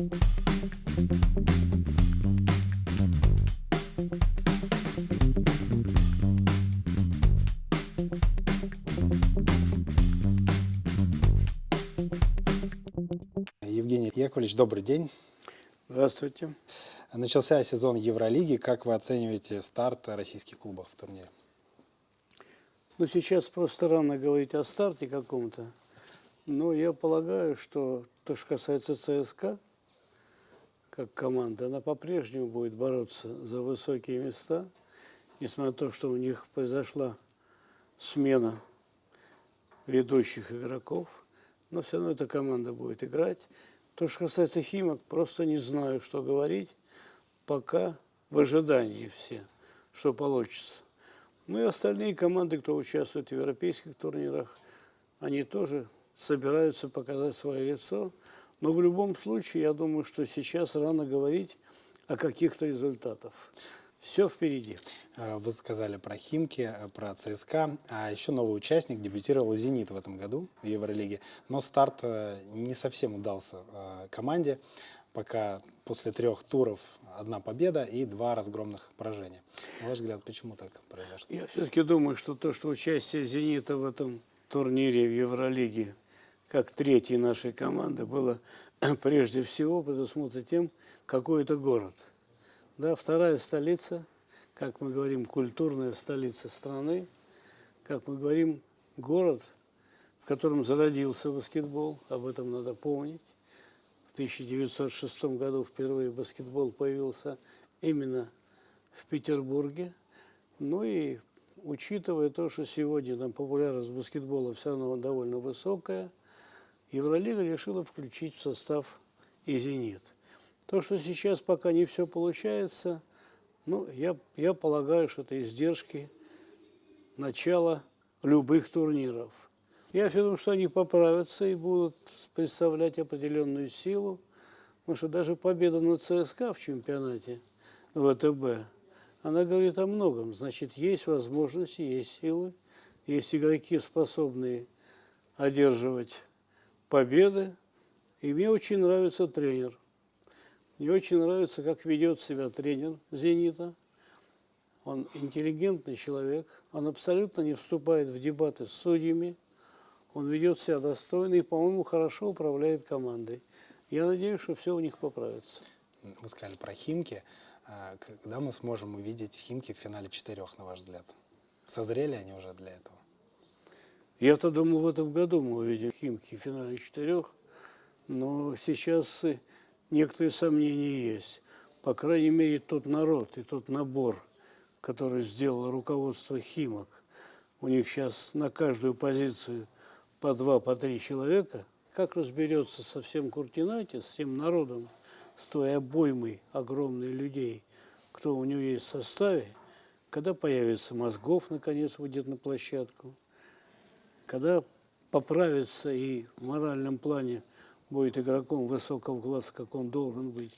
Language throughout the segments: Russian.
Евгений Яковлевич, добрый день. Здравствуйте. Начался сезон Евролиги. Как вы оцениваете старт российских клубов в турнире? Ну, сейчас просто рано говорить о старте каком-то. Но я полагаю, что то, что касается ЦСКА, как команда, она по-прежнему будет бороться за высокие места, несмотря на то, что у них произошла смена ведущих игроков. Но все равно эта команда будет играть. То, что касается Химок, просто не знаю, что говорить. Пока в ожидании все, что получится. Ну и остальные команды, кто участвует в европейских турнирах, они тоже собираются показать свое лицо. Но в любом случае, я думаю, что сейчас рано говорить о каких-то результатах. Все впереди. Э, Вы сказали про Химки, э, про ЦСКА, а еще новый участник дебютировал «Зенит» в этом году в Евролиге. Но старт э, не совсем удался команде, пока после трех туров одна победа и два разгромных поражения. На ваш взгляд, почему так произошло? Я все-таки думаю, что то, что участие «Зенита» в этом турнире в Евролиге, как третьей нашей команды, было прежде всего предусмотрено тем, какой это город. Да, вторая столица, как мы говорим, культурная столица страны, как мы говорим, город, в котором зародился баскетбол, об этом надо помнить. В 1906 году впервые баскетбол появился именно в Петербурге. Ну и учитывая то, что сегодня там популярность баскетбола все равно довольно высокая, Евролига решила включить в состав и «Зенит». То, что сейчас пока не все получается, ну, я, я полагаю, что это издержки начала любых турниров. Я думаю, что они поправятся и будут представлять определенную силу, потому что даже победа над ЦСКА в чемпионате ВТБ, она говорит о многом. Значит, есть возможности, есть силы, есть игроки, способные одерживать победы. И мне очень нравится тренер. Мне очень нравится, как ведет себя тренер «Зенита». Он интеллигентный человек, он абсолютно не вступает в дебаты с судьями, он ведет себя достойно и, по-моему, хорошо управляет командой. Я надеюсь, что все у них поправится. Вы сказали про Химки. А Когда мы сможем увидеть Химки в финале четырех, на ваш взгляд? Созрели они уже для этого? Я-то думаю, в этом году мы увидим Химки в финале четырех, но сейчас некоторые сомнения есть. По крайней мере, тот народ и тот набор, который сделало руководство Химок, у них сейчас на каждую позицию по два, по три человека, как разберется со всем Куртинайте, с всем народом, с той обоймой огромной людей, кто у него есть в составе, когда появится мозгов, наконец, выйдет на площадку, когда поправится и в моральном плане будет игроком высокого класса, как он должен быть,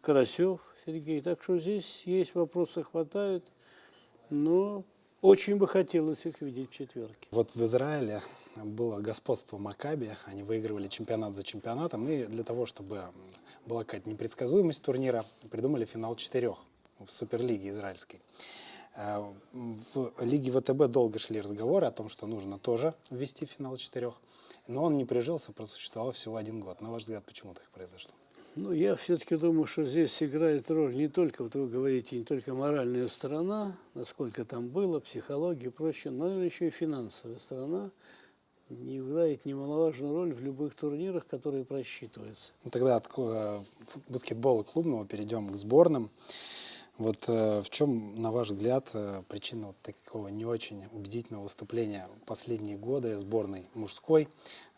Карасев Сергей. Так что здесь есть вопросы, хватает, но очень бы хотелось их видеть в четверке. Вот в Израиле было господство Макаби, они выигрывали чемпионат за чемпионатом, и для того, чтобы была какая-то непредсказуемость турнира, придумали финал четырех в Суперлиге израильской. Э, В Лиге ВТБ долго шли разговоры о том, что нужно тоже ввести финал четырех, но он не прижился, просуществовал всего один год. На ваш взгляд, почему так произошло? Ну, я все-таки думаю, что здесь играет роль не только, вот вы говорите, не только моральная сторона, насколько там было, психология и прочее, но еще и финансовая сторона не играет немаловажную роль в любых турнирах, которые просчитываются. Ну, тогда от э, баскетбола клубного перейдем к сборным. Вот э, в чем, на ваш взгляд, э, причина вот такого не очень убедительного выступления последние годы сборной мужской?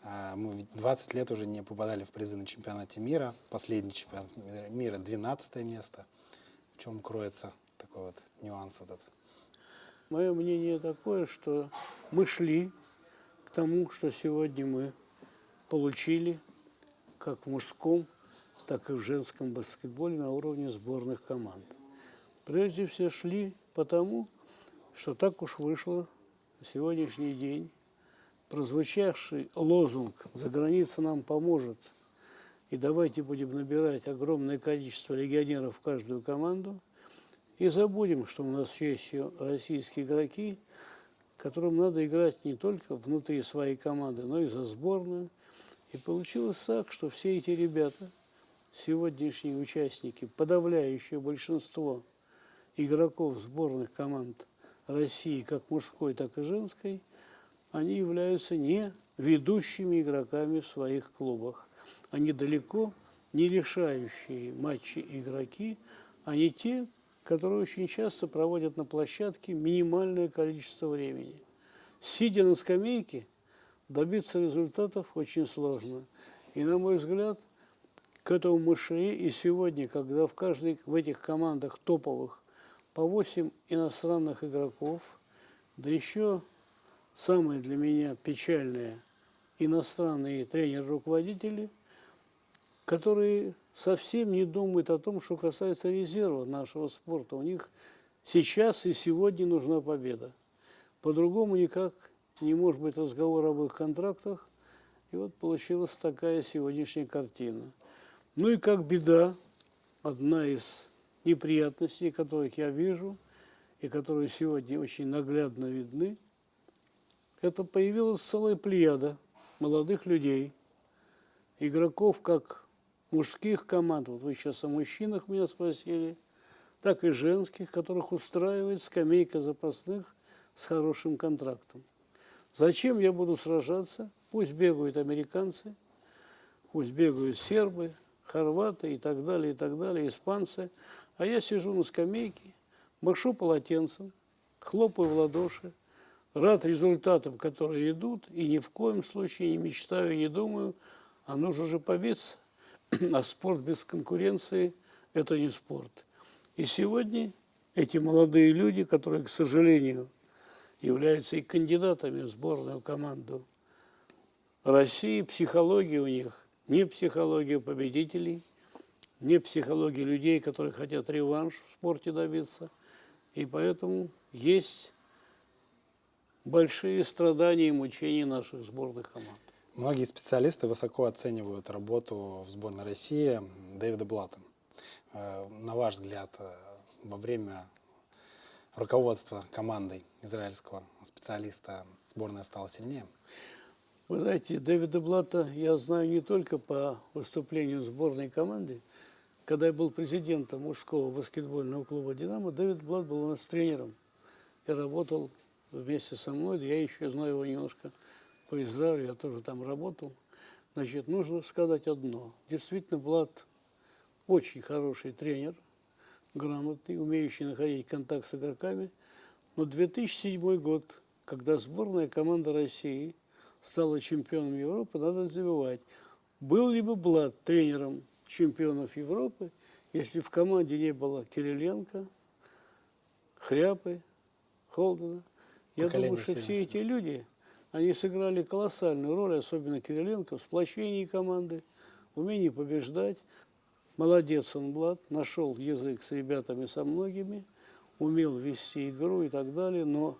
Э, Мы ведь 20 лет уже не попадали в призы на чемпионате мира. Последний чемпионат мира 12 место. В чем кроется такой вот нюанс этот? Мое мнение такое, что мы шли к тому, что сегодня мы получили, как в мужском, так и в женском баскетболе на уровне сборных команд. Прежде всего шли потому, что так уж вышло на сегодняшний день. Прозвучавший лозунг «За граница нам поможет» И давайте будем набирать огромное количество легионеров в каждую команду. И забудем, что у нас есть российские игроки, которым надо играть не только внутри своей команды, но и за сборную. И получилось так, что все эти ребята, сегодняшние участники, подавляющее большинство игроков сборных команд России, как мужской, так и женской, они являются не ведущими игроками в своих клубах. Они далеко не решающие матчи игроки, они те, которые очень часто проводят на площадке минимальное количество времени. Сидя на скамейке, добиться результатов очень сложно. И, на мой взгляд, к этому мы шли и сегодня, когда в каждой в этих командах топовых по 8 иностранных игроков, да еще самое для меня печальное – иностранные тренеры-руководители, которые совсем не думают о том, что касается резерва нашего спорта. У них сейчас и сегодня нужна победа. По-другому никак не может быть разговор об их контрактах. И вот получилась такая сегодняшняя картина. Ну и как беда, одна из неприятностей, которых я вижу, и которые сегодня очень наглядно видны, это появилась целая плеяда молодых людей, игроков как мужских команд, вот вы сейчас о мужчинах меня спросили, так и женских, которых устраивает скамейка запасных с хорошим контрактом. Зачем я буду сражаться? Пусть бегают американцы, пусть бегают сербы, хорваты и так далее, и так далее, испанцы. А я сижу на скамейке, машу полотенцем, хлопаю в ладоши, рад результатам, которые идут, и ни в коем случае не мечтаю, не думаю, а нужно же побиться. А спорт без конкуренции – это не спорт. И сегодня эти молодые люди, которые, к сожалению, являются и кандидатами в сборную команду России, психология у них не психология победителей, не психология людей, которые хотят реванш в спорте добиться. И поэтому есть большие страдания и мучения наших сборных команд. Многие специалисты высоко оценивают работу в сборной России Дэвида Блата. Э, на ваш взгляд, э, во время руководства командой израильского специалиста сборная стала сильнее? Вы знаете, Дэвида Блата я знаю не только по выступлению сборной команды. Когда я был президентом мужского баскетбольного клуба «Динамо», Дэвид Блат был у нас тренером и работал вместе со мной. Я еще знаю его немножко по Израилю, я тоже там работал. Значит, нужно сказать одно. Действительно, Влад очень хороший тренер, грамотный, умеющий находить контакт с игроками. Но 2007 год, когда сборная команда России стала чемпионом Европы, надо забывать, был ли бы Блад тренером чемпионов Европы, если в команде не было Кириленко, Хряпы, Холдена – я думаю, что все эти люди, они сыграли колоссальную роль, особенно Кириленко, в сплочении команды, умении побеждать. Молодец он, Влад, нашел язык с ребятами, со многими, умел вести игру и так далее, но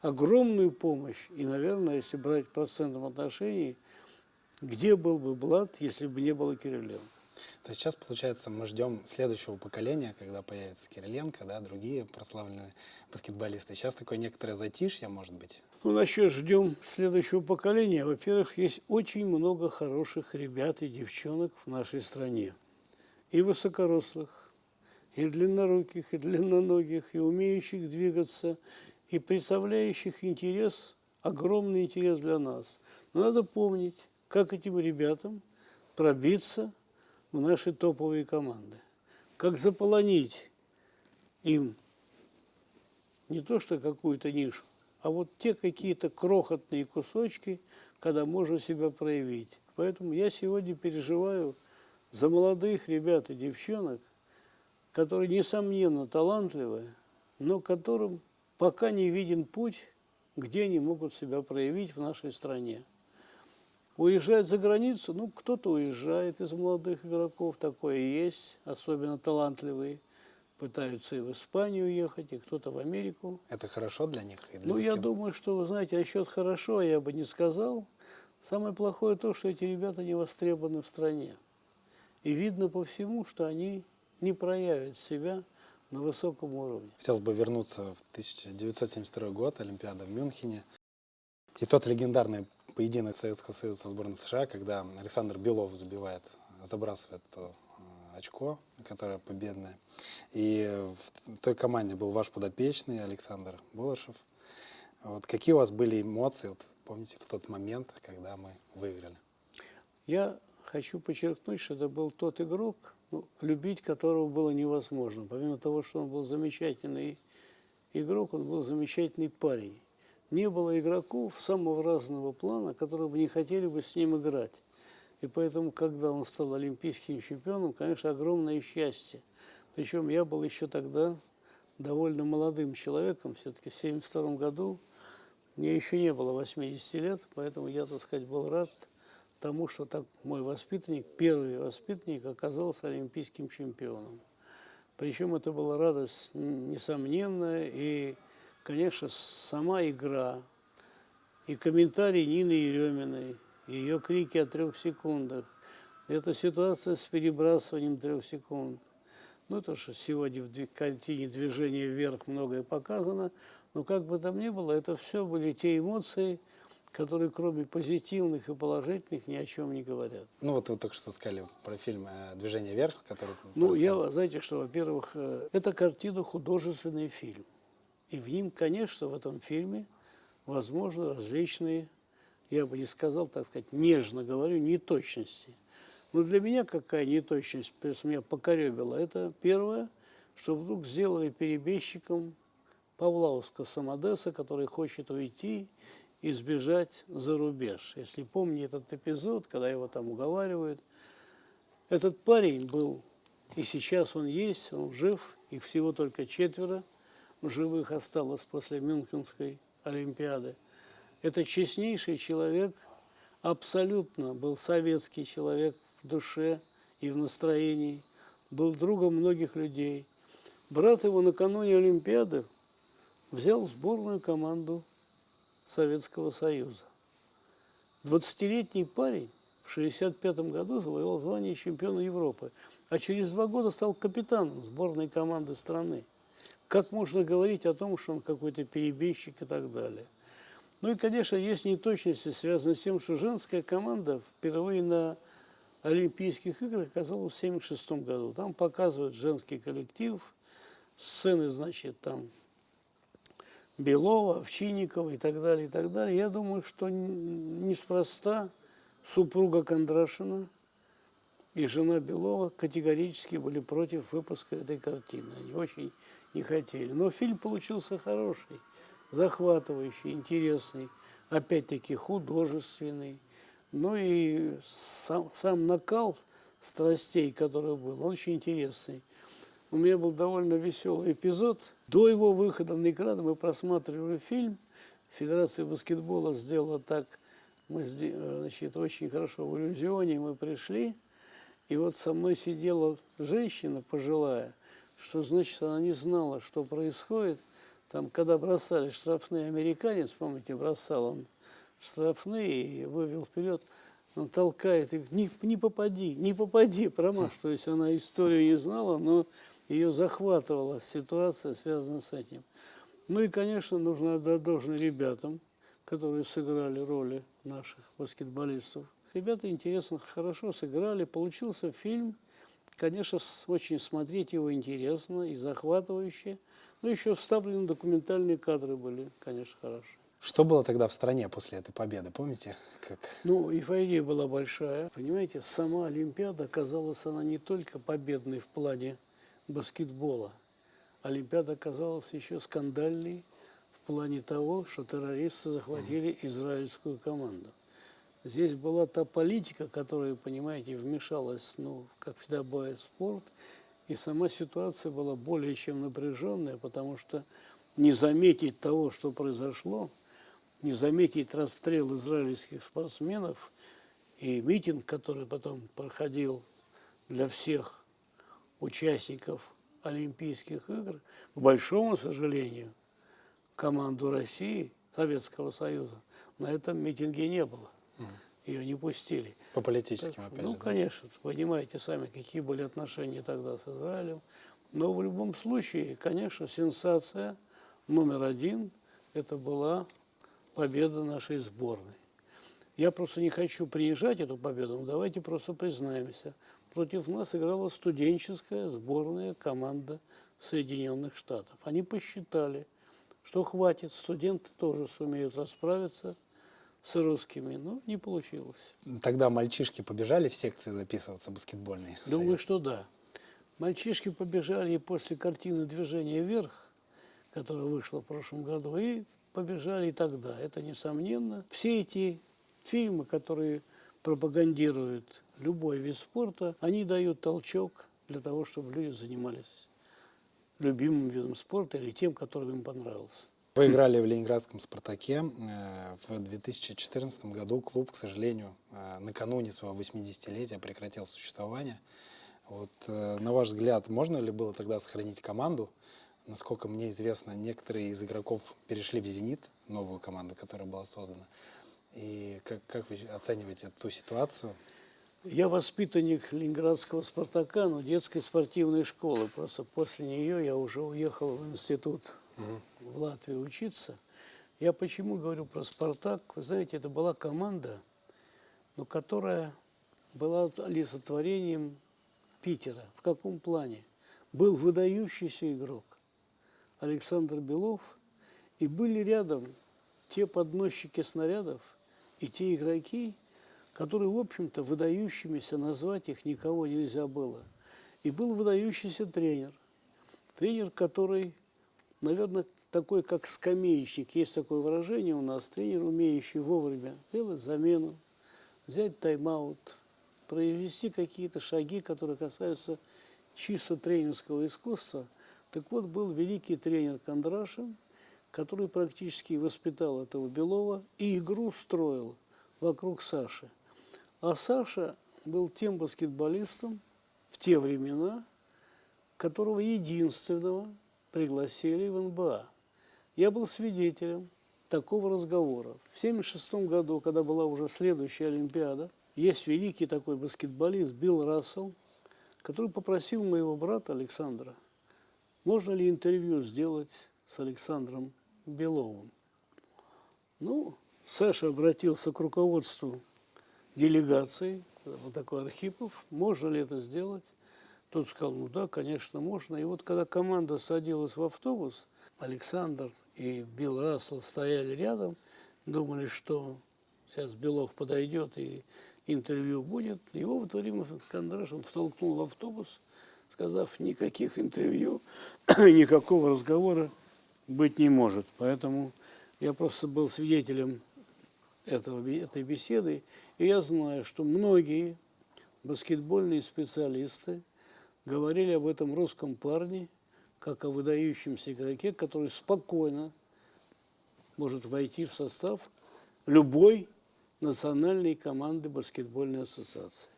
огромную помощь, и, наверное, если брать в процентном отношении, где был бы Влад, если бы не было Кириленко? То есть сейчас, получается, мы ждем следующего поколения, когда появится Кириленко, да, другие прославленные баскетболисты. Сейчас такое некоторое затишье, может быть? Ну, насчет ждем следующего поколения. Во-первых, есть очень много хороших ребят и девчонок в нашей стране. И высокорослых, и длинноруких, и длинноногих, и умеющих двигаться, и представляющих интерес, огромный интерес для нас. Но надо помнить, как этим ребятам пробиться в наши топовые команды. Как заполонить им не то что какую-то нишу, а вот те какие-то крохотные кусочки, когда можно себя проявить. Поэтому я сегодня переживаю за молодых ребят и девчонок, которые, несомненно, талантливые, но которым пока не виден путь, где они могут себя проявить в нашей стране. Уезжать за границу, ну, кто-то уезжает из молодых игроков, такое есть, особенно талантливые. Пытаются и в Испанию уехать, и кто-то в Америку. Это хорошо для них? И для ну, я думаю, что, вы знаете, насчет хорошо я бы не сказал. Самое плохое то, что эти ребята не востребованы в стране. И видно по всему, что они не проявят себя на высоком уровне. Хотелось бы вернуться в 1972 год, Олимпиада в Мюнхене. И тот легендарный поединок Советского Союза со сборной США, когда Александр Белов забивает, забрасывает э, очко, которое победное. И в той команде был ваш подопечный Александр Болышев. Вот какие у вас были эмоции, вот, помните, в тот момент, когда мы выиграли? Я хочу подчеркнуть, что это был тот игрок, ну, любить которого было невозможно. Помимо того, что он был замечательный игрок, он был замечательный парень. Не было игроков самого разного плана, которые бы не хотели бы с ним играть. И поэтому, когда он стал олимпийским чемпионом, конечно, огромное счастье. Причем я был еще тогда довольно молодым человеком, все-таки в 1972 году. Мне еще не было 80 лет, поэтому я, так сказать, был рад тому, что так мой воспитанник, первый воспитанник, оказался олимпийским чемпионом. Причем это была радость несомненная, и, конечно, сама игра, и комментарии Нины Ереминой, ее крики о трех секундах, эта ситуация с перебрасыванием трех секунд. Ну, то, что сегодня в картине движения вверх многое показано, но как бы там ни было, это все были те эмоции, которые кроме позитивных и положительных ни о чем не говорят. Ну вот вы только что сказали про фильм э, «Движение вверх», который... Ну, я, знаете что, во-первых, э, это картина художественный фильм. И в ним, конечно, в этом фильме возможны различные, я бы не сказал, так сказать, нежно говорю, неточности. Но для меня какая неточность, просто меня покоребила, это первое, что вдруг сделали перебежчиком Павлауска Самодеса, который хочет уйти и сбежать за рубеж. Если помните этот эпизод, когда его там уговаривают, этот парень был, и сейчас он есть, он жив, их всего только четверо живых осталось после Мюнхенской Олимпиады. Это честнейший человек, абсолютно был советский человек в душе и в настроении, был другом многих людей. Брат его накануне Олимпиады взял сборную команду Советского Союза. 20-летний парень в 1965 году завоевал звание чемпиона Европы, а через два года стал капитаном сборной команды страны. Как можно говорить о том, что он какой-то перебежчик и так далее? Ну и, конечно, есть неточности, связанные с тем, что женская команда впервые на Олимпийских играх оказалась в 1976 году. Там показывают женский коллектив, сцены, значит, там Белова, Овчинникова и так далее, и так далее. Я думаю, что неспроста супруга Кондрашина и жена Белова категорически были против выпуска этой картины. Они очень не хотели. Но фильм получился хороший, захватывающий, интересный, опять-таки художественный. Ну и сам, сам накал страстей, который был, он очень интересный. У меня был довольно веселый эпизод. До его выхода на экран мы просматривали фильм. Федерация баскетбола сделала так, мы значит, очень хорошо в иллюзионе мы пришли. И вот со мной сидела женщина пожилая, что значит она не знала, что происходит. Там, когда бросали штрафные американец, помните, бросал он штрафные и вывел вперед – он толкает и не, не попади, не попади, промажь. То есть она историю не знала, но ее захватывала ситуация, связанная с этим. Ну и, конечно, нужно отдать должное ребятам, которые сыграли роли наших баскетболистов. Ребята интересно, хорошо сыграли. Получился фильм, конечно, очень смотреть его интересно и захватывающе. Но еще вставлены документальные кадры были, конечно, хорошие. Что было тогда в стране после этой победы, помните? Как? Ну, эйфория была большая. Понимаете, сама Олимпиада оказалась она не только победной в плане баскетбола. Олимпиада оказалась еще скандальной в плане того, что террористы захватили израильскую команду. Здесь была та политика, которая, понимаете, вмешалась, ну, как всегда бывает, в спорт, и сама ситуация была более чем напряженная, потому что не заметить того, что произошло, не заметить расстрел израильских спортсменов и митинг, который потом проходил для всех участников Олимпийских игр, к большому сожалению, команду России, Советского Союза, на этом митинге не было. Ее не пустили. По политическим, Так, опять ну, же. да? конечно, понимаете сами, какие были отношения тогда с Израилем. Но в любом случае, конечно, сенсация номер один – это была победа нашей сборной. Я просто не хочу принижать эту победу, но давайте просто признаемся. Против нас играла студенческая сборная команда Соединенных Штатов. Они посчитали, что хватит, студенты тоже сумеют расправиться с русскими, но не получилось. Тогда мальчишки побежали в секции записываться баскетбольные. Думаю, что да. Мальчишки побежали и после картины «Движение вверх», которая вышла в прошлом году, и побежали и тогда. Это несомненно. Все эти фильмы, которые пропагандируют любой вид спорта, они дают толчок для того, чтобы люди занимались любимым видом спорта или тем, который им понравился. Вы играли в ленинградском «Спартаке». Э, В 2014 году клуб, к сожалению, э, накануне своего 80-летия прекратил существование. Вот, э, на ваш взгляд, можно ли было тогда сохранить команду? Насколько мне известно, некоторые из игроков перешли в «Зенит», новую команду, которая была создана. И как, как вы оцениваете ту ситуацию? Я воспитанник Ленинградского «Спартака», но детской спортивной школы. Просто после нее я уже уехал в институт в Латвию учиться. Я почему говорю про «Спартак»? Вы знаете, это была команда, но которая была олицетворением Питера. В каком плане? Был выдающийся игрок Александр Белов, и были рядом те подносчики снарядов и те игроки, которые, в общем-то, выдающимися назвать их никого нельзя было. И был выдающийся тренер. Тренер, который, наверное, такой, как скамеечник. Есть такое выражение у нас. Тренер, умеющий вовремя сделать замену, взять тайм-аут, произвести какие-то шаги, которые касаются чисто тренерского искусства. Так вот, был великий тренер Кондрашин, который практически воспитал этого Белова и игру строил вокруг Саши. А Саша был тем баскетболистом в те времена, которого единственного пригласили в НБА. Я был свидетелем такого разговора. В 1976 году, когда была уже следующая Олимпиада, есть великий такой баскетболист Билл Рассел, который попросил моего брата Александра, можно ли интервью сделать с Александром Беловым. Ну, Саша обратился к руководству делегации, вот такой Архипов, можно ли это сделать? Тот сказал, ну да, конечно, можно. И вот когда команда садилась в автобус, Александр и Билл Рассел стояли рядом, думали, что сейчас Белов подойдет и интервью будет. Его в это время Кондрашин втолкнул в автобус, сказав, никаких интервью, никакого разговора быть не может. Поэтому я просто был свидетелем этого, этой беседы, и я знаю, что многие баскетбольные специалисты говорили об этом русском парне, как о выдающемся игроке, который спокойно может войти в состав любой национальной команды баскетбольной ассоциации.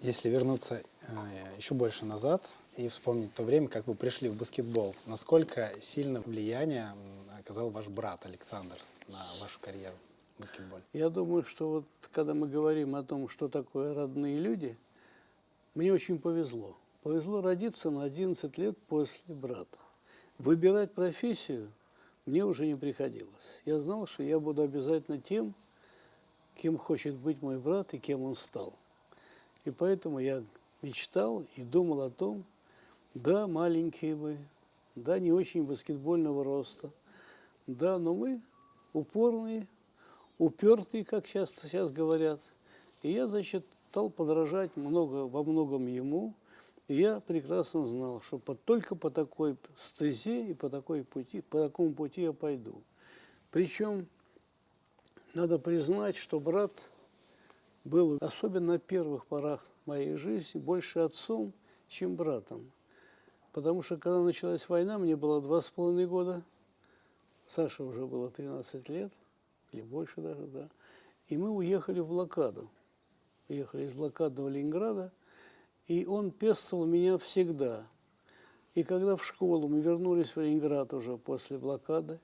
Если вернуться э, еще больше назад и вспомнить то время, как вы пришли в баскетбол, насколько сильно влияние оказал ваш брат Александр на вашу карьеру в баскетболе? Я думаю, что вот когда мы говорим о том, что такое родные люди, мне очень повезло. Повезло родиться на 11 лет после брата. Выбирать профессию мне уже не приходилось. Я знал, что я буду обязательно тем, кем хочет быть мой брат и кем он стал. И поэтому я мечтал и думал о том, да, маленькие мы, да, не очень баскетбольного роста, да, но мы упорные, упертые, как часто сейчас говорят. И я, значит, стал подражать много, во многом ему. И я прекрасно знал, что по, только по такой стезе и по, такой пути, по такому пути я пойду. Причем надо признать, что брат был, особенно на первых порах моей жизни, больше отцом, чем братом. Потому что когда началась война, мне было два с половиной года, Саше уже было 13 лет, или больше даже, да. И мы уехали в блокаду. Уехали из блокадного Ленинграда, и он пестовал меня всегда. И когда в школу мы вернулись в Ленинград уже после блокады,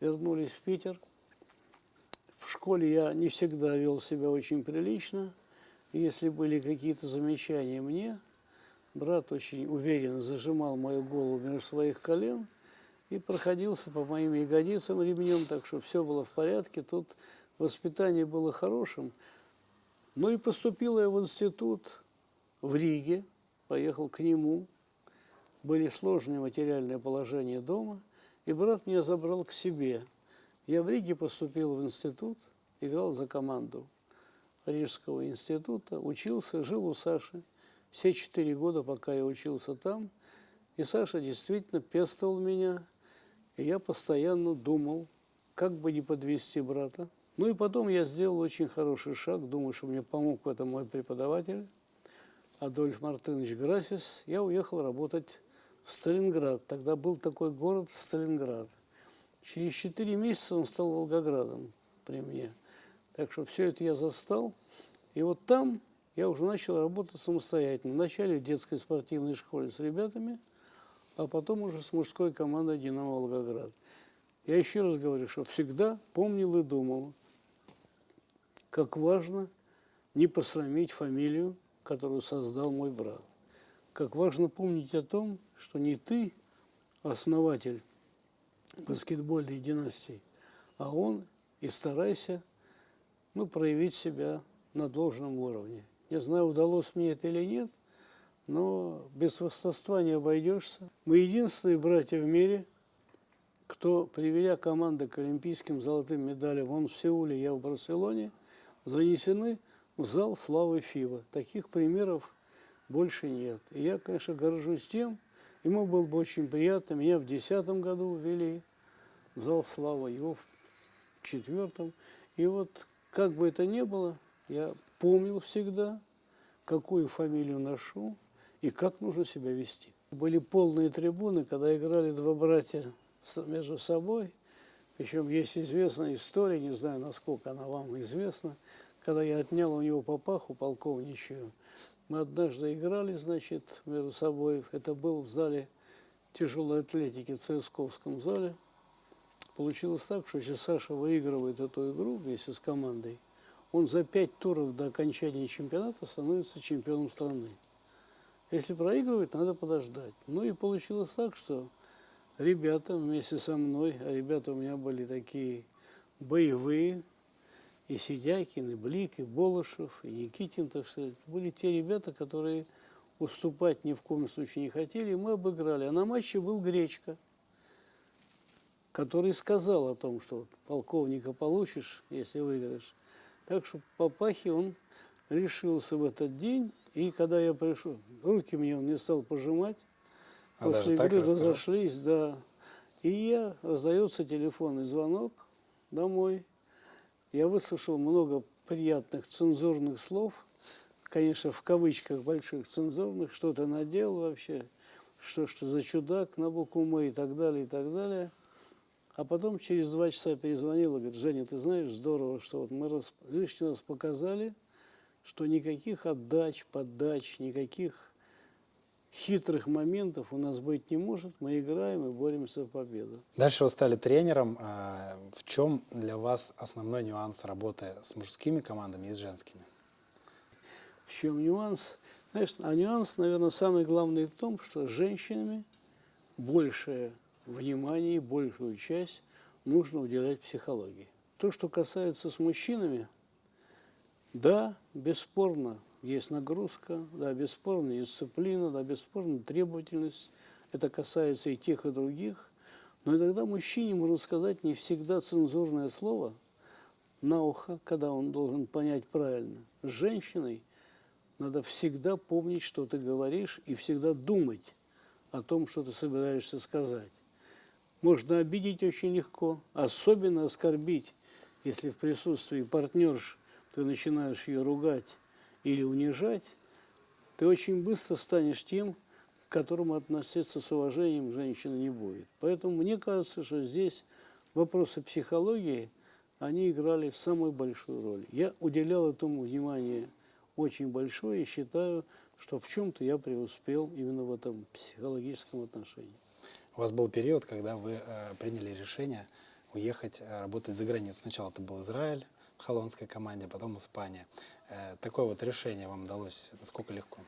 вернулись в Питер, В школе я не всегда вел себя очень прилично. Если были какие-то замечания мне, брат очень уверенно зажимал мою голову между своих колен и проходился по моим ягодицам ремнем, так что все было в порядке. Тут воспитание было хорошим. Ну и поступила я в институт в Риге, поехал к нему. Были сложные материальные положения дома, и брат меня забрал к себе. Я в Риге поступил в институт, играл за команду Рижского института, учился, жил у Саши все четыре года, пока я учился там. И Саша действительно пестовал меня, и я постоянно думал, как бы не подвести брата. Ну и потом я сделал очень хороший шаг, думаю, что мне помог в этом мой преподаватель Адольф Мартынович Грасис. Я уехал работать в Сталинград. Тогда был такой город Сталинград. Через четыре месяца он стал Волгоградом при мне. Так что все это я застал. И вот там я уже начал работать самостоятельно. Вначале в детской спортивной школе с ребятами, а потом уже с мужской командой «Динамо Волгоград». Я еще раз говорю, что всегда помнил и думал, как важно не посрамить фамилию, которую создал мой брат. Как важно помнить о том, что не ты основатель баскетбольной династии, а он, и старайся ну, проявить себя на должном уровне. Не знаю, удалось мне это или нет, но без хвастовства не обойдешься. Мы единственные братья в мире, кто, приведя команды к олимпийским золотым медалям, он в Сеуле, я в Барселоне, занесены в зал славы ФИБА. Таких примеров больше нет. И я, конечно, горжусь тем, ему было бы очень приятно, меня в 2010 году ввели в зал славы, его в четвертом. И вот, как бы это ни было, я помнил всегда, какую фамилию ношу и как нужно себя вести. Были полные трибуны, когда играли два братья между собой. Причем есть известная история, не знаю, насколько она вам известна, когда я отнял у него папаху полковничью. Мы однажды играли, значит, между собой. Это был в зале тяжелой атлетики, в ЦСКовском зале. Получилось так, что если Саша выигрывает эту игру вместе с командой, он за пять туров до окончания чемпионата становится чемпионом страны. Если проигрывает, надо подождать. Ну и получилось так, что ребята вместе со мной, а ребята у меня были такие боевые, и Сидякин, и Блик, и Болышев, и Никитин, так что были те ребята, которые уступать ни в коем случае не хотели, и мы обыграли. А на матче был Гречка, который сказал о том, что полковника получишь, если выиграешь. Так что Папахи он решился в этот день, и когда я пришел, руки мне он не стал пожимать, А после игры разошлись, да. И я, раздается телефонный звонок домой. Я выслушал много приятных цензурных слов, конечно, в кавычках больших цензурных, что ты наделал вообще, что что за чудак на букву «М» и так далее, и так далее. А потом через два часа перезвонила, говорит, Женя, ты знаешь, здорово, что вот мы рас- лишний раз показали, что никаких отдач, поддач, никаких хитрых моментов у нас быть не может. Мы играем и боремся за победу. Дальше вы стали тренером. А В чем для вас основной нюанс работы с мужскими командами и с женскими? В чем нюанс? Знаешь, а нюанс, наверное, самый главный в том, что с женщинами большее внимание и большую часть нужно уделять психологии. То, что касается с мужчинами, да, бесспорно, есть нагрузка, да, бесспорно дисциплина, да, бесспорно требовательность. Это касается и тех, и других. Но иногда мужчине, можно сказать, не всегда цензурное слово на ухо, когда он должен понять правильно. С женщиной надо всегда помнить, что ты говоришь, и всегда думать о том, что ты собираешься сказать. Можно обидеть очень легко, особенно оскорбить, если в присутствии партнерш ты начинаешь ее ругать или унижать, ты очень быстро станешь тем, к которому относиться с уважением женщина не будет. Поэтому мне кажется, что здесь вопросы психологии, они играли самую большую роль. Я уделял этому внимание очень большое и считаю, что в чем-то я преуспел именно в этом психологическом отношении. У вас был период, когда вы э, приняли решение уехать э, работать за границу. Сначала это был Израиль в команде, потом Испания. Э, Такое вот решение вам далось насколько легко?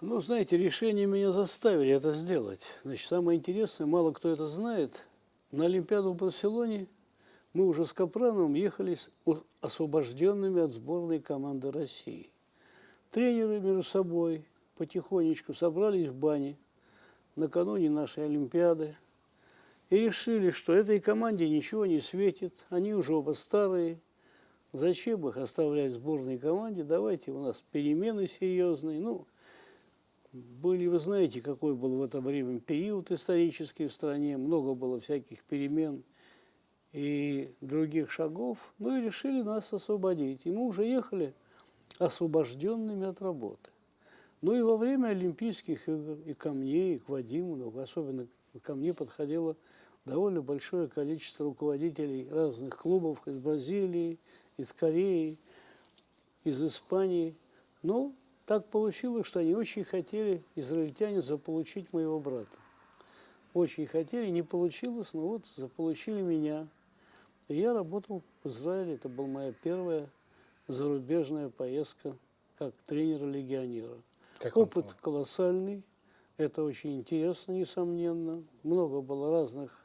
Ну, знаете, решение меня заставили это сделать. Значит, самое интересное, мало кто это знает, на Олимпиаду в Барселоне мы уже с Капрановым ехали с освобожденными от сборной команды России. Тренеры между собой потихонечку собрались в бане накануне нашей Олимпиады и решили, что этой команде ничего не светит, они уже оба старые, зачем их оставлять в сборной команде, давайте у нас перемены серьезные. Ну, были, вы знаете, какой был в это время период исторический в стране, много было всяких перемен и других шагов, ну и решили нас освободить. И мы уже ехали освобожденными от работы. Ну и во время Олимпийских игр и ко мне, и к Вадиму, ну, особенно ко мне подходило довольно большое количество руководителей разных клубов из Бразилии, из Кореи, из Испании. Но так получилось, что они очень хотели, израильтяне, заполучить моего брата. Очень хотели, не получилось, но вот заполучили меня. И я работал в Израиле, это была моя первая зарубежная поездка как тренера-легионера. Опыт колоссальный, это очень интересно, несомненно. Много было разных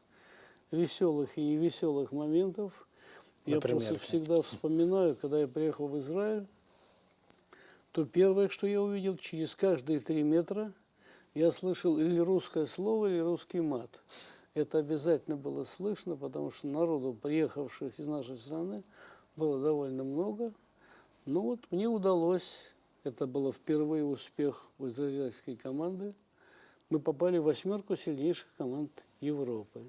веселых и невеселых моментов. Я Например, просто какие? всегда вспоминаю, когда я приехал в Израиль, то первое, что я увидел, через каждые три метра я слышал или русское слово, или русский мат. Это обязательно было слышно, потому что народу, приехавших из нашей страны, было довольно много. Ну вот, мне удалось, это было впервые успех у израильской команды, мы попали в восьмерку сильнейших команд Европы.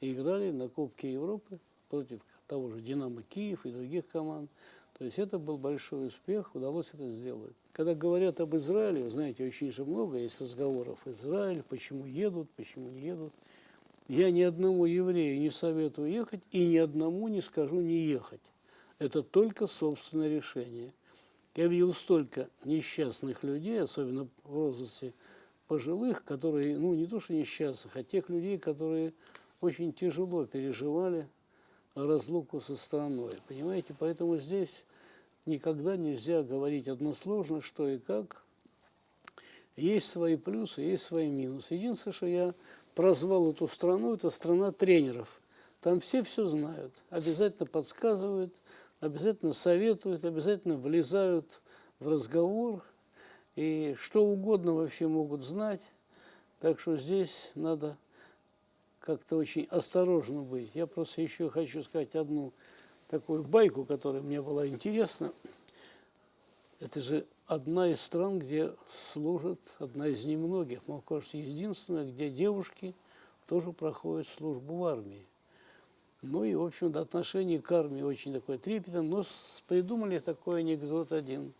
И играли на Кубке Европы против того же «Динамо Киев» и других команд. То есть это был большой успех, удалось это сделать. Когда говорят об Израиле, вы знаете, очень же много есть разговоров. Израиль, почему едут, почему не едут. Я ни одному еврею не советую ехать и ни одному не скажу не ехать. Это только собственное решение. Я видел столько несчастных людей, особенно в возрасте пожилых, которые, ну, не то что несчастных, а тех людей, которые очень тяжело переживали разлуку со страной. Понимаете, поэтому здесь никогда нельзя говорить односложно, что и как. Есть свои плюсы, есть свои минусы. Единственное, что я прозвал эту страну, это страна тренеров. Там все все знают, обязательно подсказывают, обязательно советуют, обязательно влезают в разговор. И что угодно вообще могут знать. Так что здесь надо как-то очень осторожно быть. Я просто еще хочу сказать одну такую байку, которая мне была интересна. Это же одна из стран, где служат, одна из немногих, мне кажется, единственная, где девушки тоже проходят службу в армии. Ну и, в общем-то, отношение к армии очень такое трепетное, но придумали такой анекдот один.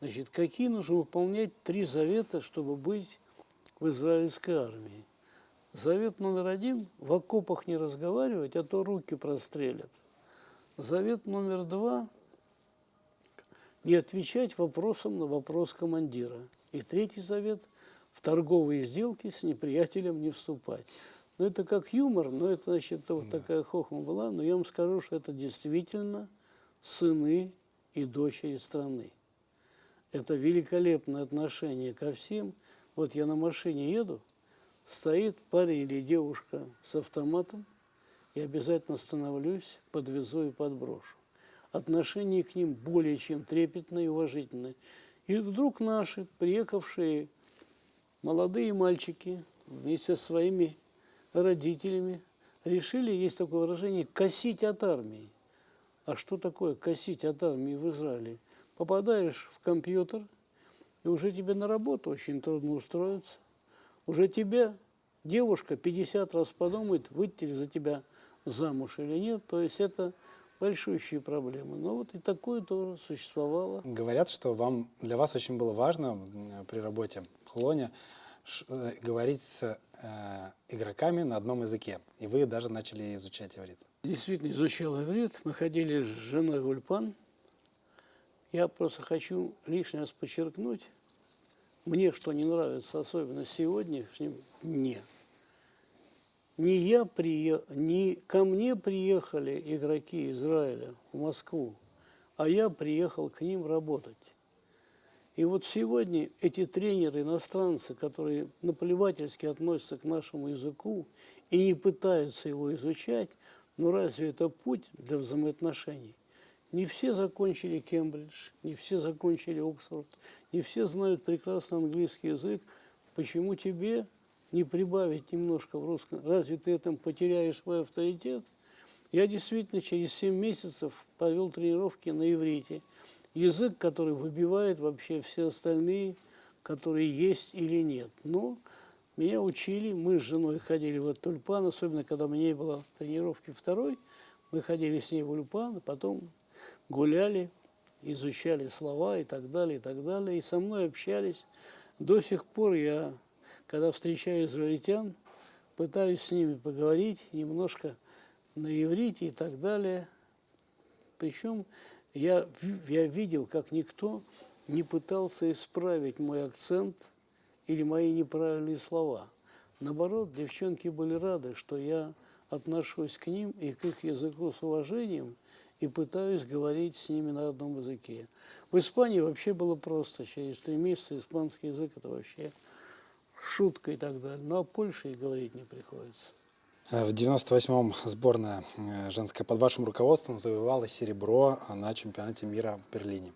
Значит, какие нужно выполнять три завета, чтобы быть в израильской армии? Завет номер один – в окопах не разговаривать, а то руки прострелят. Завет номер два – не отвечать вопросом на вопрос командира. И третий завет – в торговые сделки с неприятелем не вступать. Ну, это как юмор, но это, значит, вот такая хохма была. Но я вам скажу, что это действительно сыны и дочери страны. Это великолепное отношение ко всем. Вот я на машине еду, стоит парень или девушка с автоматом, и обязательно остановлюсь, подвезу и подброшу. Отношение к ним более чем трепетное и уважительное. И вдруг наши, приехавшие молодые мальчики вместе со своими родителями решили, есть такое выражение, косить от армии. А что такое косить от армии в Израиле? Попадаешь в компьютер, и уже тебе на работу очень трудно устроиться. Уже тебя девушка 50 раз подумает, выйти ли за тебя замуж или нет. То есть это большущие проблемы. Но вот и такое тоже существовало. Говорят, что вам, для вас очень было важно при работе в Хулоне ш- э, говорить с э, игроками на одном языке. И вы даже начали изучать иврит. Действительно изучал иврит. Мы ходили с женой в Ульпан. Я просто хочу лишний раз подчеркнуть, мне что не нравится, особенно сегодняшнем дне. не я прие... не ко мне приехали игроки Израиля в Москву, а я приехал к ним работать. И вот сегодня эти тренеры, иностранцы, которые наплевательски относятся к нашему языку и не пытаются его изучать, ну разве это путь для взаимоотношений? Не все закончили Кембридж, не все закончили Оксфорд, не все знают прекрасно английский язык. Почему тебе не прибавить немножко в русском? Разве ты этим потеряешь свой авторитет? Я действительно через 7 месяцев провел тренировки на иврите – язык, который выбивает вообще все остальные, которые есть или нет. Но меня учили, мы с женой ходили в этот тюльпан, особенно когда меня было тренировки второй, мы ходили с ней в тюльпан, потом гуляли, изучали слова и так далее, и так далее, и со мной общались. До сих пор я, когда встречаю израильтян, пытаюсь с ними поговорить немножко на иврите и так далее. Причем я, я видел, как никто не пытался исправить мой акцент или мои неправильные слова. Наоборот, девчонки были рады, что я отношусь к ним и к их языку с уважением и пытаюсь говорить с ними на одном языке. В Испании вообще было просто. Через три месяца испанский язык – это вообще шутка и так далее. Но о Польше и говорить не приходится. Э, В 98-м сборная э, женская под вашим руководством завоевала серебро на чемпионате мира в Берлине.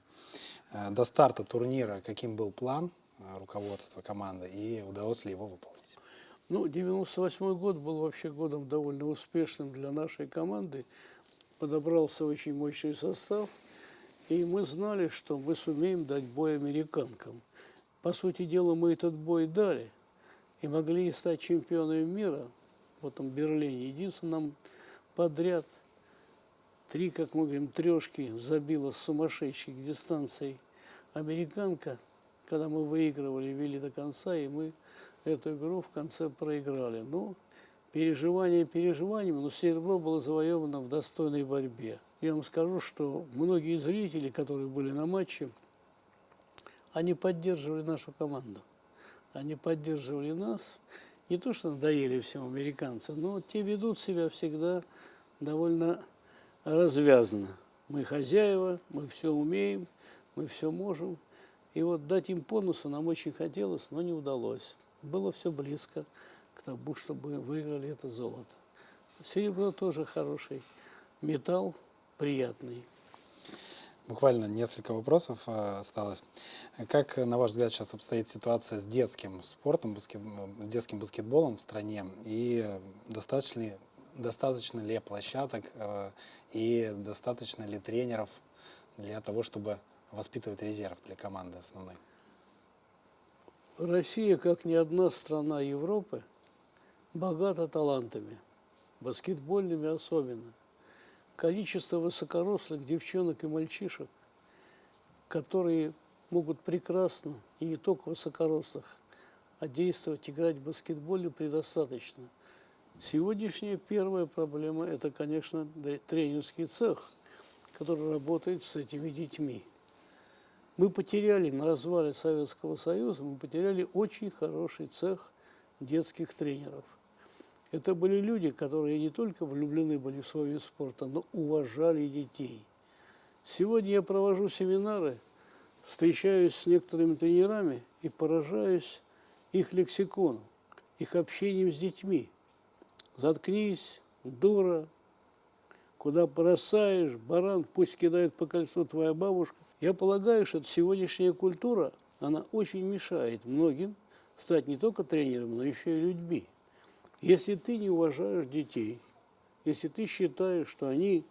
Э, До старта турнира каким был план руководства команды и удалось ли его выполнить? Ну, 98 год был вообще годом довольно успешным для нашей команды. Подобрался очень мощный состав, и мы знали, что мы сумеем дать бой американкам. По сути дела, мы этот бой дали и могли стать чемпионами мира в этом Берлине. Единственное, нам подряд три, как мы говорим, трешки забила с сумасшедшей дистанцией американка, когда мы выигрывали, вели до конца, и мы эту игру в конце проиграли. Ну, переживания переживаниями, но серебро было завоевано в достойной борьбе. Я вам скажу, что многие зрители, которые были на матче, они поддерживали нашу команду. Они поддерживали нас не то что надоели всем американцам, но те ведут себя всегда довольно развязно. Мы хозяева, мы все умеем, мы все можем. И вот дать им бонусу нам очень хотелось, но не удалось. Было все близко к тому, чтобы выиграли это золото. Серебро тоже хороший металл, приятный. Буквально несколько вопросов э, осталось. Как, на ваш взгляд, сейчас обстоит ситуация с детским спортом, баскет, с детским баскетболом в стране? И достаточно ли, достаточно ли площадок э, и достаточно ли тренеров для того, чтобы воспитывать резерв для команды основной? Россия, как ни одна страна Европы, богата талантами, баскетбольными особенно количество высокорослых девчонок и мальчишек, которые могут прекрасно, и не только высокорослых, а действовать, играть в баскетболе предостаточно. Сегодняшняя первая проблема – это, конечно, тренерский цех, который работает с этими детьми. Мы потеряли на развале Советского Союза, мы потеряли очень хороший цех детских тренеров – это были люди, которые не только влюблены были в свой вид спорта, но уважали детей. Сегодня я провожу семинары, встречаюсь с некоторыми тренерами и поражаюсь их лексиконом, их общением с детьми. Заткнись, дура, куда бросаешь, баран, пусть кидает по кольцу твоя бабушка. Я полагаю, что сегодняшняя культура, она очень мешает многим стать не только тренером, но еще и людьми. Если ты не уважаешь детей, если ты считаешь, что они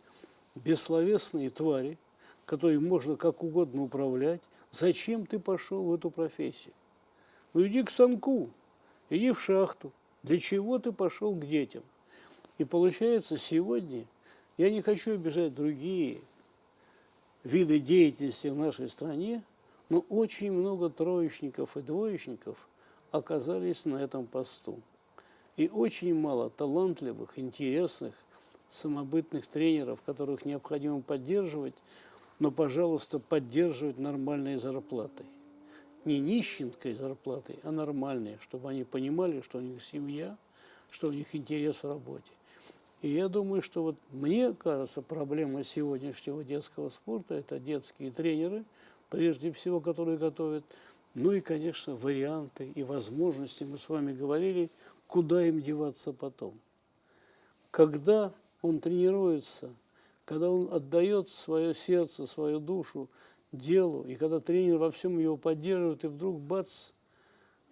бессловесные твари, которые можно как угодно управлять, зачем ты пошел в эту профессию? Ну иди к станку, иди в шахту. Для чего ты пошел к детям? И получается, сегодня я не хочу обижать другие виды деятельности в нашей стране, но очень много троечников и двоечников оказались на этом посту. И очень мало талантливых, интересных, самобытных тренеров, которых необходимо поддерживать, но, пожалуйста, поддерживать нормальной зарплатой. Не нищенской зарплатой, а нормальной, чтобы они понимали, что у них семья, что у них интерес в работе. И я думаю, что вот мне кажется, проблема сегодняшнего детского спорта – это детские тренеры, прежде всего, которые готовят, ну и, конечно, варианты и возможности, мы с вами говорили, куда им деваться потом. Когда он тренируется, когда он отдает свое сердце, свою душу делу, и когда тренер во всем его поддерживает, и вдруг бац,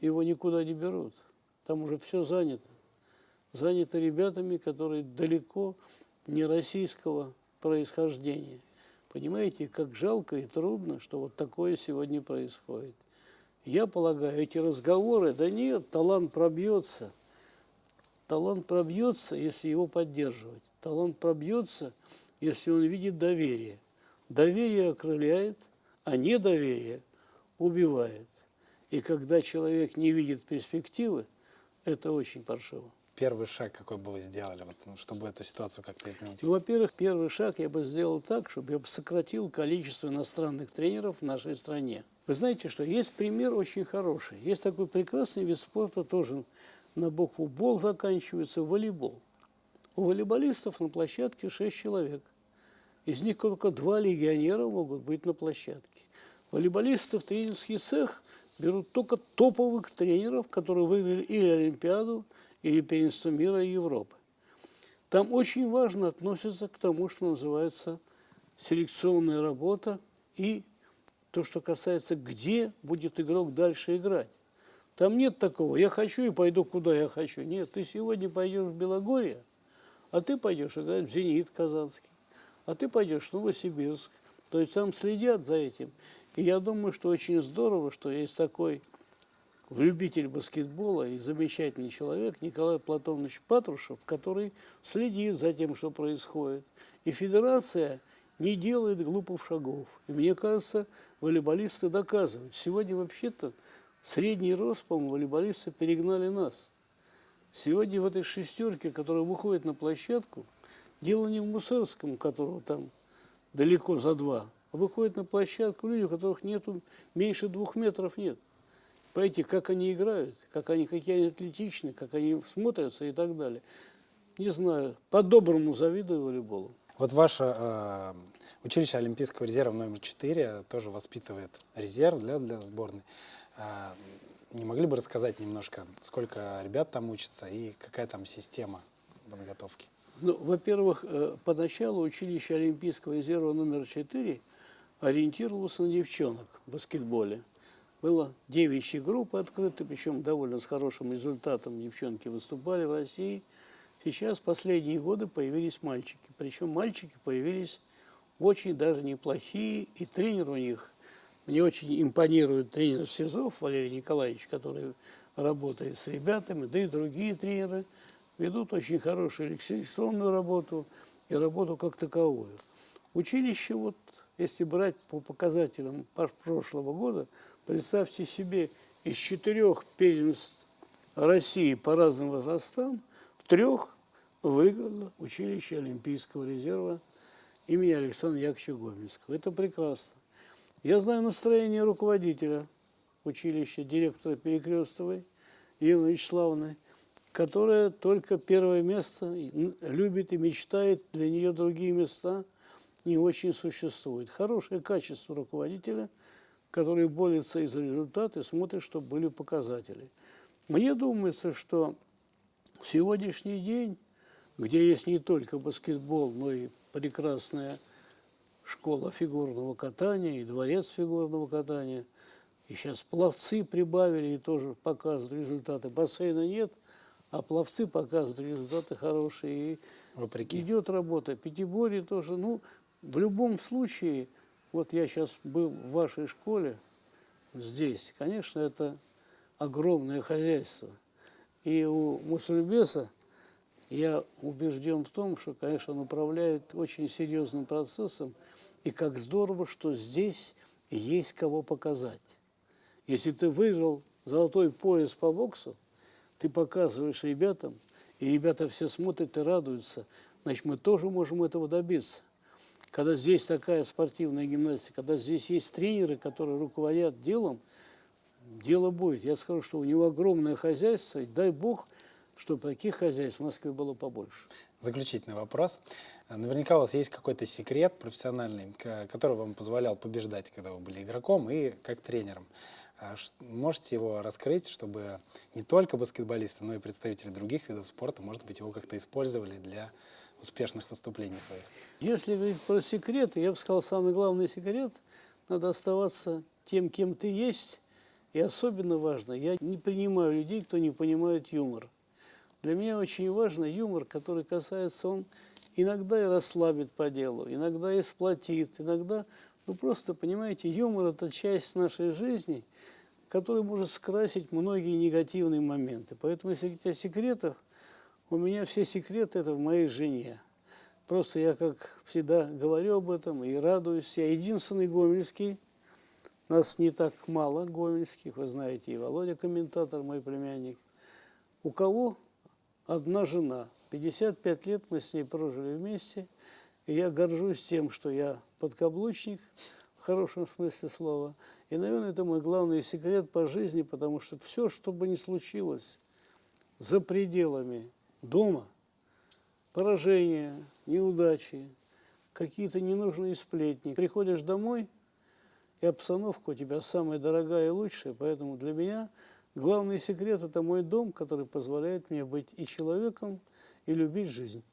его никуда не берут. Там уже все занято. Занято ребятами, которые далеко не российского происхождения. Понимаете, как жалко и трудно, что вот такое сегодня происходит. Я полагаю, эти разговоры, да нет, талант пробьется. Талант пробьется, если его поддерживать. Талант пробьется, если он видит доверие. Доверие окрыляет, а недоверие убивает. И когда человек не видит перспективы, это очень паршиво. Первый шаг какой бы вы сделали, вот, ну, чтобы эту ситуацию как-то изменить? Ну, во-первых, первый шаг я бы сделал так, чтобы я бы сократил количество иностранных тренеров в нашей стране. Вы знаете, что есть пример очень хороший. Есть такой прекрасный вид спорта, тоже на букву «бол» заканчивается, волейбол. У волейболистов на площадке 6 человек. Из них только два легионера могут быть на площадке. Волейболистов тренерский цех берут только топовых тренеров, которые выиграли или Олимпиаду, или первенство мира и Европы. Там очень важно относится к тому, что называется селекционная работа и то, что касается, где будет игрок дальше играть. Там нет такого, я хочу и пойду, куда я хочу. Нет, ты сегодня пойдешь в Белогорье, а ты пойдешь играть в «Зенит» Казанский, а ты пойдешь в Новосибирск. То есть там следят за этим. И я думаю, что очень здорово, что есть такой любитель баскетбола и замечательный человек Николай Платонович Патрушев, который следит за тем, что происходит. И федерация не делает глупых шагов. И мне кажется, волейболисты доказывают. Сегодня вообще-то средний рост, по-моему, волейболисты перегнали нас. Сегодня в этой шестерке, которая выходит на площадку, дело не в Мусорском, которого там далеко за два, а выходит на площадку люди, у которых нету, меньше двух метров нет. Понимаете, как они играют, как они, какие они атлетичны, как они смотрятся и так далее. Не знаю, по-доброму завидую волейболу. Вот ваше э, училище Олимпийского резерва номер 4 тоже воспитывает резерв для, для сборной. Э, не могли бы рассказать немножко, сколько ребят там учатся и какая там система подготовки? Ну, во-первых, э, поначалу училище Олимпийского резерва номер 4 ориентировалось на девчонок в баскетболе. Было девичьи группы открыты, причем довольно с хорошим результатом девчонки выступали в России. Сейчас последние годы появились мальчики. Причем мальчики появились очень даже неплохие, и тренер у них, мне очень импонирует тренер СИЗОВ Валерий Николаевич, который работает с ребятами, да и другие тренеры ведут очень хорошую лекционную работу и работу как таковую. Училище вот если брать по показателям прошлого года, представьте себе, из четырех первенств России по разным возрастам, в трех выиграло училище Олимпийского резерва имени Александра Яковлевича Гомельского. Это прекрасно. Я знаю настроение руководителя училища, директора Перекрестовой Елены Вячеславовны, которая только первое место любит и мечтает для нее другие места – не очень существует. Хорошее качество руководителя, который борется и за результаты, смотрит, чтобы были показатели. Мне думается, что сегодняшний день, где есть не только баскетбол, но и прекрасная школа фигурного катания и дворец фигурного катания, и сейчас пловцы прибавили и тоже показывают результаты. Бассейна нет, а пловцы показывают результаты хорошие. И Вопреки. идет работа. Пятиборье тоже. Ну, в любом случае, вот я сейчас был в вашей школе, здесь, конечно, это огромное хозяйство. И у Мусульбеса я убежден в том, что, конечно, он управляет очень серьезным процессом, и как здорово, что здесь есть кого показать. Если ты выиграл золотой пояс по боксу, ты показываешь ребятам, и ребята все смотрят и радуются, значит, мы тоже можем этого добиться когда здесь такая спортивная гимнастика, когда здесь есть тренеры, которые руководят делом, дело будет. Я скажу, что у него огромное хозяйство, и дай бог, чтобы таких хозяйств в Москве было побольше. Заключительный вопрос. Наверняка у вас есть какой-то секрет профессиональный, который вам позволял побеждать, когда вы были игроком и как тренером. А Можете его раскрыть, чтобы не только баскетболисты, но и представители других видов спорта, может быть, его как-то использовали для успешных выступлений своих? Если говорить про секреты, я бы сказал, самый главный секрет – надо оставаться тем, кем ты есть. И особенно важно, я не принимаю людей, кто не понимает юмор. Для меня очень важно юмор, который касается, он иногда и расслабит по делу, иногда и сплотит, иногда, ну просто, понимаете, юмор – это часть нашей жизни, который может скрасить многие негативные моменты. Поэтому, если говорить о секретах, у меня все секреты – это в моей жене. Просто я, как всегда, говорю об этом и радуюсь. Я единственный гомельский. Нас не так мало гомельских, вы знаете, и Володя комментатор, мой племянник. У кого одна жена. 55 лет мы с ней прожили вместе. И я горжусь тем, что я подкаблучник, в хорошем смысле слова. И, наверное, это мой главный секрет по жизни, потому что все, что бы ни случилось за пределами дома, поражения, неудачи, какие-то ненужные сплетни. Приходишь домой, и обстановка у тебя самая дорогая и лучшая, поэтому для меня главный секрет – это мой дом, который позволяет мне быть и человеком, и любить жизнь.